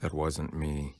That wasn't me.